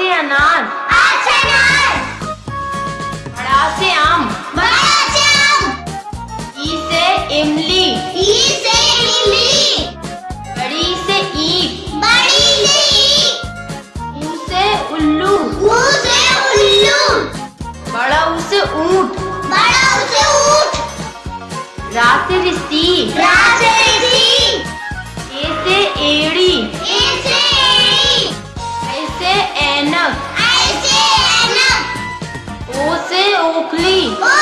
से अनार आम से आम। इमली ई से इमली। बड़ी से ईख बड़ी से ऊ से उल्लू। ऊ से उल्लू बड़ा ऊ से ऊँट। बड़ा ऊ से ऊँट। रा से रस्सी रा enough. I say enough. O say Oakley. O